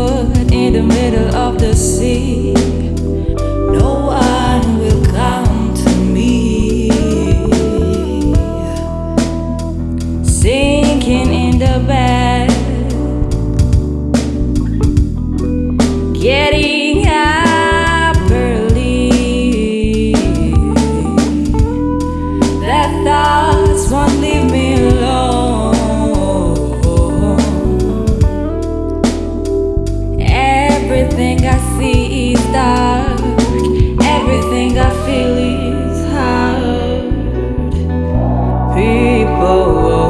wood in the middle of the sea. No one will come to me. Sinking in the bed. Getting up early. the thoughts won't leave Everything I see is dark. Everything I feel is hard. People